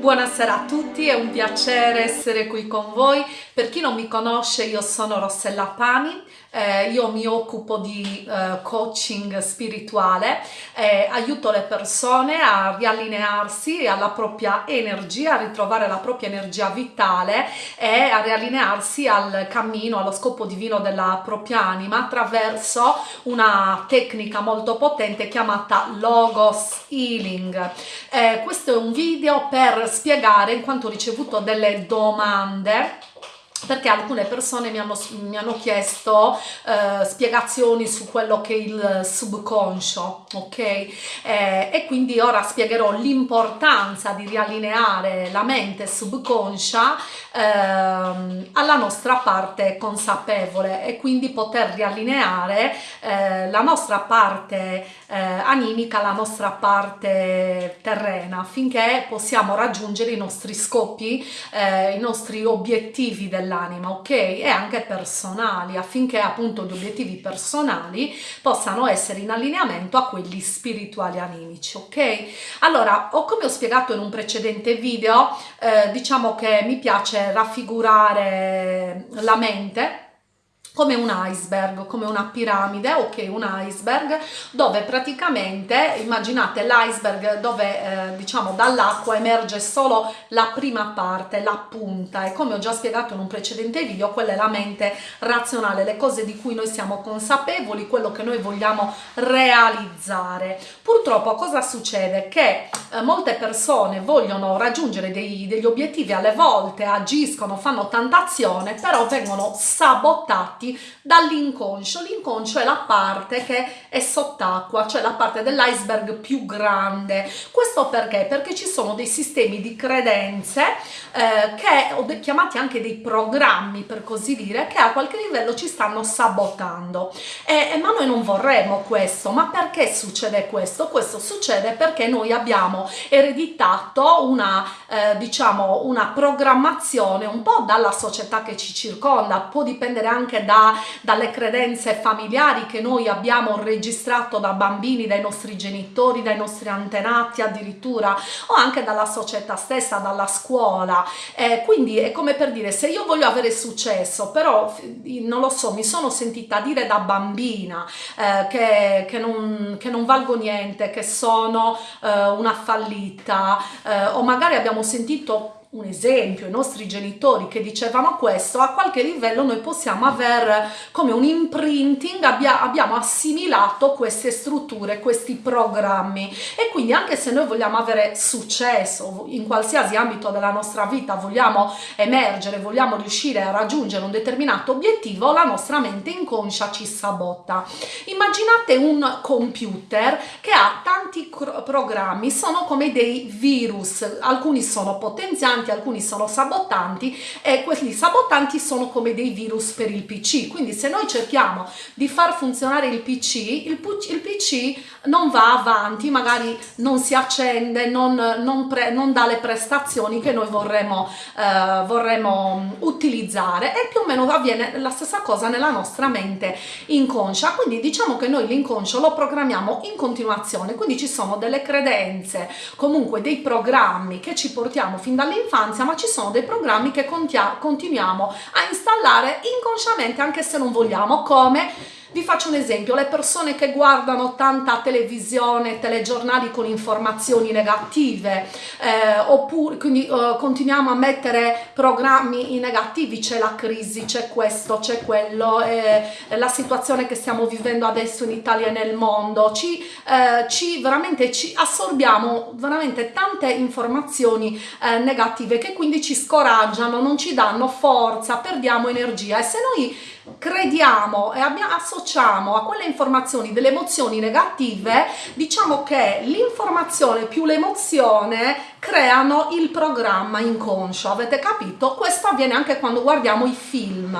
Buonasera a tutti, è un piacere essere qui con voi. Per chi non mi conosce, io sono Rossella Pani, eh, io mi occupo di eh, coaching spirituale, eh, aiuto le persone a riallinearsi alla propria energia, a ritrovare la propria energia vitale e a riallinearsi al cammino, allo scopo divino della propria anima attraverso una tecnica molto potente chiamata Logos Healing. Eh, questo è un video per spiegare in quanto ho ricevuto delle domande perché alcune persone mi hanno, mi hanno chiesto eh, spiegazioni su quello che è il subconscio, ok? Eh, e quindi ora spiegherò l'importanza di riallineare la mente subconscia eh, alla nostra parte consapevole e quindi poter riallineare eh, la nostra parte eh, animica, la nostra parte terrena affinché possiamo raggiungere i nostri scopi, eh, i nostri obiettivi del dell'anima, ok? E anche personali, affinché appunto gli obiettivi personali possano essere in allineamento a quelli spirituali animici, ok? Allora, o come ho spiegato in un precedente video, eh, diciamo che mi piace raffigurare la mente come un iceberg, come una piramide, ok, un iceberg dove praticamente immaginate l'iceberg dove eh, diciamo dall'acqua emerge solo la prima parte, la punta e come ho già spiegato in un precedente video quella è la mente razionale, le cose di cui noi siamo consapevoli, quello che noi vogliamo realizzare. Purtroppo cosa succede? Che eh, molte persone vogliono raggiungere dei, degli obiettivi, alle volte agiscono, fanno tanta azione, però vengono sabotati fatti dall'inconscio. L'inconscio è la parte che è sott'acqua, cioè la parte dell'iceberg più grande. Questo perché? Perché ci sono dei sistemi di credenze eh, che ho chiamati anche dei programmi per così dire che a qualche livello ci stanno sabotando e, ma noi non vorremmo questo ma perché succede questo? questo succede perché noi abbiamo ereditato una eh, diciamo una programmazione un po' dalla società che ci circonda può dipendere anche da, dalle credenze familiari che noi abbiamo registrato da bambini, dai nostri genitori, dai nostri antenati addirittura o anche dalla società stessa, dalla scuola. Eh, quindi è come per dire se io voglio avere successo però non lo so mi sono sentita dire da bambina eh, che, che, non, che, non, valgo niente, che sono eh, una fallita eh, o magari abbiamo sentito un esempio, i nostri genitori che dicevano questo, a qualche livello noi possiamo aver come un imprinting, abbia, abbiamo assimilato queste strutture, questi programmi e quindi anche se noi vogliamo avere successo in qualsiasi ambito della nostra vita, vogliamo emergere, vogliamo riuscire a raggiungere un determinato obiettivo, la nostra mente inconscia ci sabotta. Immaginate un computer che ha tanti programmi, sono come dei virus, alcuni sono potenzianti, sabotanti, alcuni sono sabotanti e questi sabotanti sono come dei virus per il PC. Quindi se noi cerchiamo di far funzionare il PC, il, il PC non va avanti, magari non si accende, non, non, pre, non dà le prestazioni che noi vorremmo, eh, vorremmo utilizzare e più o meno avviene la stessa cosa nella nostra mente inconscia. Quindi diciamo che noi l'inconscio lo programmiamo in continuazione, quindi ci sono delle credenze, comunque dei programmi che ci portiamo fin dall'infanzia dall'infanzia, ma ci sono dei programmi che continuiamo a installare inconsciamente anche se non vogliamo, come vi faccio un esempio, le persone che guardano tanta televisione, telegiornali con informazioni negative, eh, oppure quindi eh, continuiamo a mettere programmi negativi, c'è la crisi, c'è questo, c'è quello, eh, la situazione che stiamo vivendo adesso in Italia e nel mondo, ci, eh, ci veramente ci assorbiamo veramente tante informazioni eh, negative che quindi ci scoraggiano, non ci danno forza, perdiamo energia. E se noi crediamo e associamo a quelle informazioni delle emozioni negative, diciamo che l'informazione più l'emozione creano il programma inconscio, avete capito? Questo avviene anche quando guardiamo i film.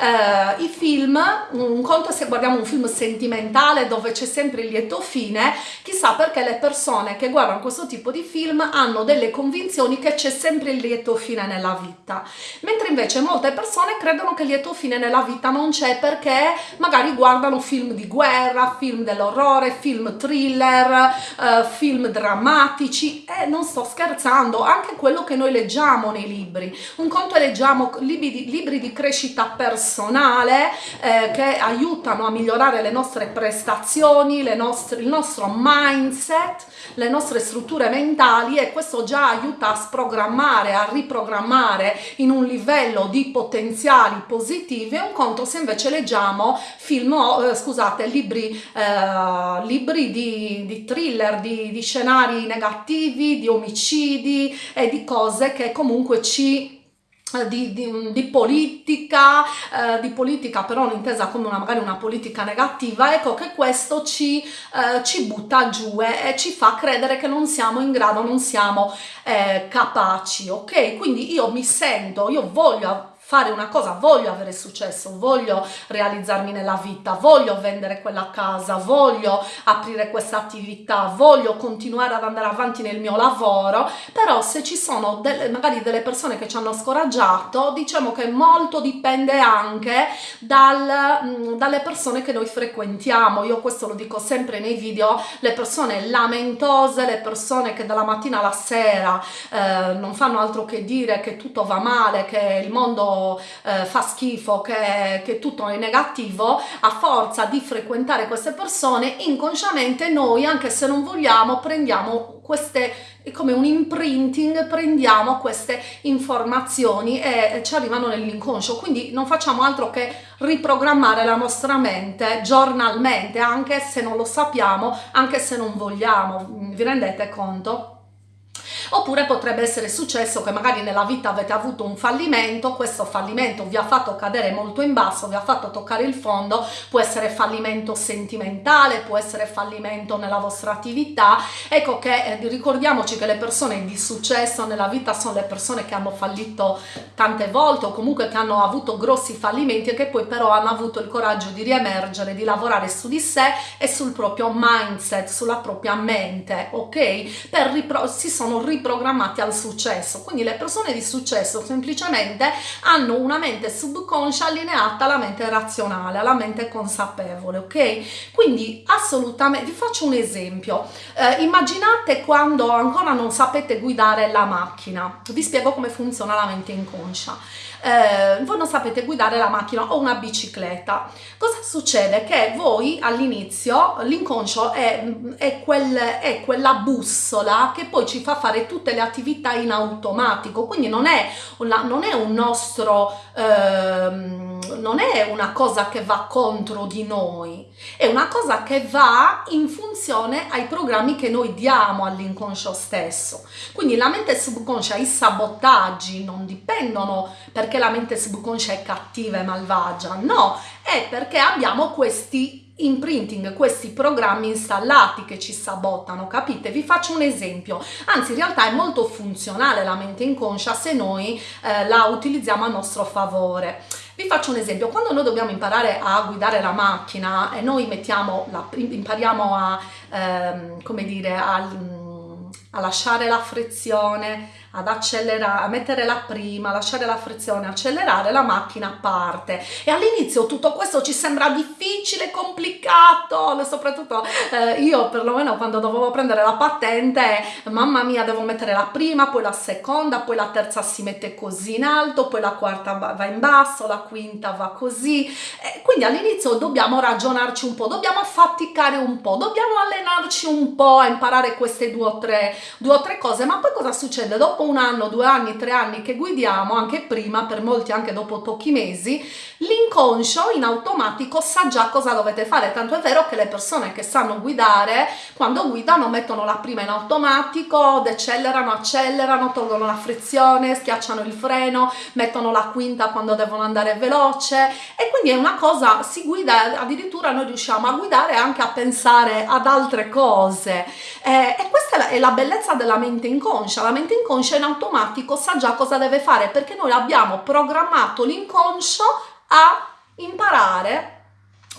Eh, I film, un conto è se guardiamo un film sentimentale dove c'è sempre il lieto fine, chissà perché le persone che guardano questo tipo di film hanno delle convinzioni che c'è sempre il lieto fine nella vita, mentre invece molte persone credono che il lieto fine nella vita vita non c'è perché magari guardano film di guerra, film dell'orrore, film thriller, uh, film drammatici e non sto scherzando, anche quello che noi leggiamo nei libri. Un conto è leggiamo libri di, libri di crescita personale eh, che aiutano a migliorare le nostre prestazioni, le nostre, il nostro mindset, le nostre strutture mentali e questo già aiuta a sprogrammare, a riprogrammare in un livello di potenziali positivi. Un conto se invece leggiamo film, eh, scusate, libri, eh, libri di, di thriller, di, di scenari negativi, di omicidi e di cose che comunque ci di, di, di, politica, eh, di politica però non intesa come una, magari una politica negativa, ecco che questo ci, eh, ci butta giù e ci fa credere che non siamo in grado, non siamo eh, capaci, ok? Quindi io mi sento, io voglio fare una cosa, voglio avere successo, voglio realizzarmi nella vita, voglio vendere quella casa, voglio aprire questa attività, voglio continuare ad andare avanti nel mio lavoro, però se ci sono delle, magari delle persone che ci hanno scoraggiato, diciamo che molto dipende anche dal, mm, dalle persone che noi frequentiamo. Io questo lo dico sempre nei video, le persone lamentose, le persone che dalla mattina alla sera eh, non fanno altro che dire che tutto va male, che il mondo eh, fa schifo, che, che tutto è negativo, a forza di frequentare queste persone, inconsciamente noi, anche se non vogliamo, prendiamo queste come un imprinting prendiamo queste informazioni e ci arrivano nell'inconscio quindi non facciamo altro che riprogrammare la nostra mente giornalmente anche se non lo sappiamo anche se non vogliamo vi rendete conto? Oppure potrebbe essere successo che magari nella vita avete avuto un fallimento, questo fallimento vi ha fatto cadere molto in basso, vi ha fatto toccare il fondo, può essere fallimento sentimentale, può essere fallimento nella vostra attività, ecco che eh, ricordiamoci che le persone di successo nella vita sono le persone che hanno fallito tante volte o comunque che hanno avuto grossi fallimenti e che poi però hanno avuto il coraggio di riemergere, di lavorare su di sé e sul proprio mindset, sulla propria mente, ok? Per si sono riprogrammati al successo. Quindi le persone di successo semplicemente hanno una mente subconscia allineata alla mente razionale, alla mente consapevole, ok? Quindi assolutamente, vi faccio un esempio. Eh, immaginate quando ancora non sapete guidare la macchina. Vi spiego come funziona la mente inconscia eh, voi non sapete guidare la macchina o una bicicletta. Cosa succede? Che voi all'inizio l'inconscio è, è, quel, è, quella bussola che poi ci fa fare tutte le attività in automatico, quindi non è, una, non è un nostro... Ehm, non è una cosa che va contro di noi, è una cosa che va in funzione ai programmi che noi diamo all'inconscio stesso. Quindi la mente subconscia, i sabotaggi non dipendono perché la mente subconscia è cattiva e malvagia, no, è perché abbiamo questi imprinting, questi programmi installati che ci sabotano, capite? Vi faccio un esempio, anzi in realtà è molto funzionale la mente inconscia se noi eh, la utilizziamo a nostro favore. Vi faccio un esempio, quando noi dobbiamo imparare a guidare la macchina e noi mettiamo la, impariamo a, ehm, come dire, a, a lasciare la frizione, ad accelerare, a mettere la prima, lasciare la frizione, accelerare, la macchina parte. E all'inizio tutto questo ci sembra difficile, complicato, soprattutto eh, io perlomeno quando dovevo prendere la patente, mamma mia, devo mettere la prima, poi la seconda, poi la terza si mette così in alto, poi la quarta va in basso, la quinta va così. Eh, quindi all'inizio dobbiamo ragionarci un po', dobbiamo affaticare un po', dobbiamo allenarci un po' a imparare queste due o tre, due o tre cose, ma poi cosa succede? Dopo un anno, due anni, tre anni che guidiamo, anche prima, per molti anche dopo pochi mesi, l'inconscio in automatico sa già cosa dovete fare, tanto è vero che le persone che sanno guidare, quando guidano mettono la prima in automatico, decelerano, accelerano, tolgono la frizione, schiacciano il freno, mettono la quinta quando devono andare veloce. E quindi è una cosa, si guida, addirittura noi riusciamo a guidare anche a pensare ad altre cose. Eh, e questa è la, è la bellezza della mente inconscia, la mente inconscia in automatico sa già cosa deve fare perché noi abbiamo programmato l'inconscio a imparare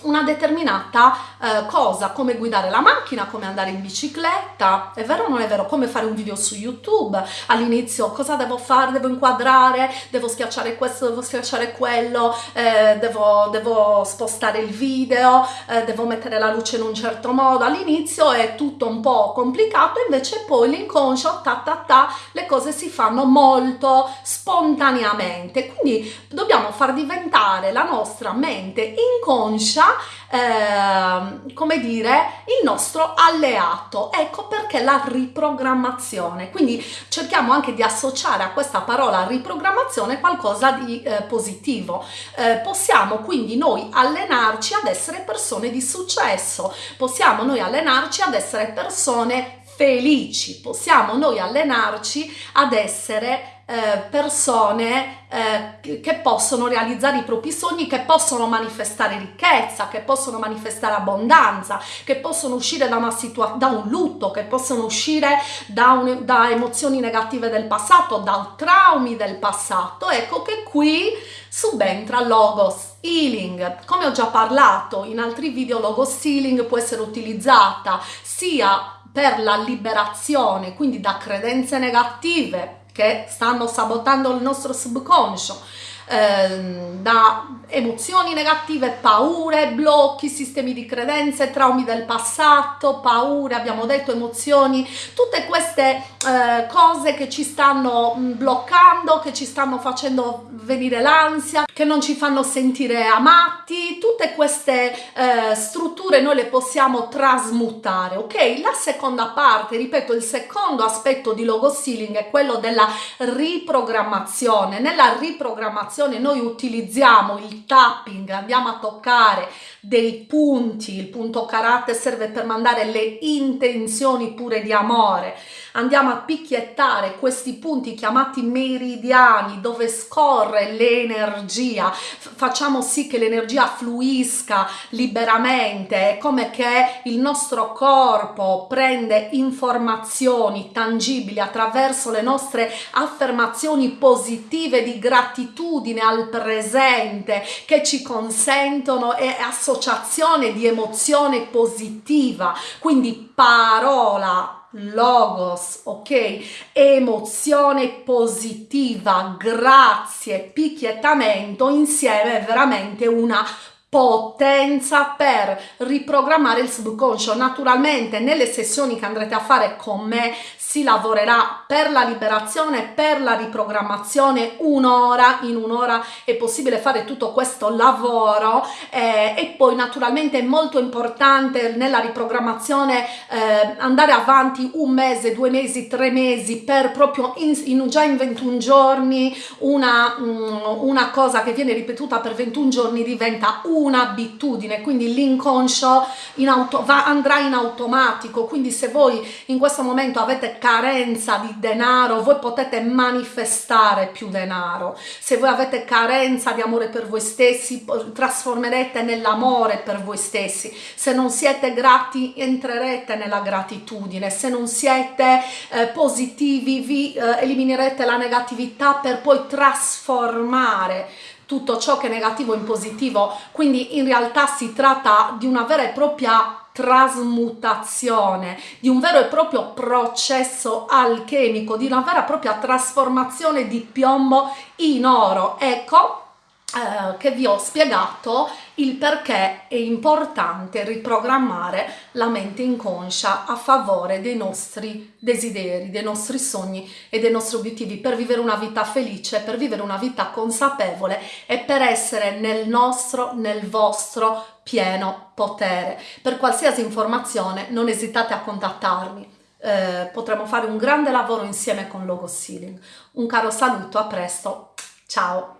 una determinata eh, cosa, come guidare la macchina, come andare in bicicletta, è vero o non è vero? Come fare un video su YouTube, all'inizio cosa devo fare, devo inquadrare, devo schiacciare questo, devo schiacciare quello, eh, devo, devo, spostare il video, eh, devo mettere la luce in un certo modo, all'inizio è tutto un po' complicato, invece poi l'inconscio, ta ta ta, le cose si fanno molto spontaneamente, quindi dobbiamo far diventare la nostra mente inconscia eh, come dire, il nostro alleato. Ecco perché la riprogrammazione. Quindi cerchiamo anche di associare a questa parola riprogrammazione qualcosa di eh, positivo. Eh, possiamo quindi noi allenarci ad essere persone di successo, possiamo noi allenarci ad essere persone felici, possiamo noi allenarci ad essere eh, persone eh, che possono realizzare i propri sogni, che possono manifestare ricchezza, che possono manifestare abbondanza, che possono uscire da, una situa- da un lutto, che possono uscire da, un, da emozioni negative del passato, da traumi del passato. Ecco che qui subentra Logos Healing. Come ho già parlato in altri video, Logos Healing può essere utilizzata sia per la liberazione, quindi da credenze negative, che stanno sabotando il nostro subconscio, eh, da emozioni negative, paure, blocchi, sistemi di credenze, traumi del passato, paure, abbiamo detto emozioni, tutte queste eh, cose che ci stanno mm, bloccando, che ci stanno facendo venire l'ansia, che non ci fanno sentire amati, tutte queste eh, strutture noi le possiamo trasmutare, ok? La seconda parte, ripeto, il secondo aspetto di logo sealing è quello della riprogrammazione. Nella riprogrammazione noi utilizziamo il tapping, andiamo a toccare dei punti, il punto karate serve per mandare le intenzioni pure di amore, andiamo a picchiettare questi punti chiamati meridiani dove scorre l'energia, facciamo sì che l'energia fluisca liberamente, è come che il nostro corpo prende informazioni tangibili attraverso le nostre affermazioni positive di gratitudine al presente che ci consentono e associazione di emozione positiva, quindi parola logos, ok? Emozione positiva, grazie, picchiettamento insieme è veramente una potenza per riprogrammare il subconscio. Naturalmente nelle sessioni che andrete a fare con me si lavorerà per la liberazione, per la riprogrammazione, un'ora, in un'ora è possibile fare tutto questo lavoro eh, e poi naturalmente è molto importante nella riprogrammazione eh, andare avanti un mese, due mesi, tre mesi per proprio in, in, già in 21 giorni una, um, una cosa che viene ripetuta per 21 giorni diventa un'abitudine, quindi l'inconscio in auto, va, andrà in automatico, quindi se voi in questo momento avete carenza di denaro, voi potete manifestare più denaro. Se voi avete carenza di amore per voi stessi, trasformerete nell'amore per voi stessi. Se non siete grati, entrerete nella gratitudine. Se non siete eh, positivi, vi eh, eliminerete la negatività per poi trasformare tutto ciò che è negativo in positivo. Quindi in realtà si tratta di una vera e propria trasmutazione, di un vero e proprio processo alchemico, di una vera e propria trasformazione di piombo in oro. Ecco eh, che vi ho spiegato il perché è importante riprogrammare la mente inconscia a favore dei nostri desideri, dei nostri sogni e dei nostri obiettivi per vivere una vita felice, per vivere una vita consapevole e per essere nel nostro, nel vostro pieno potere. Per qualsiasi informazione non esitate a contattarmi. Eh, potremo fare un grande lavoro insieme con Logo Sealing. Un caro saluto, a presto, ciao!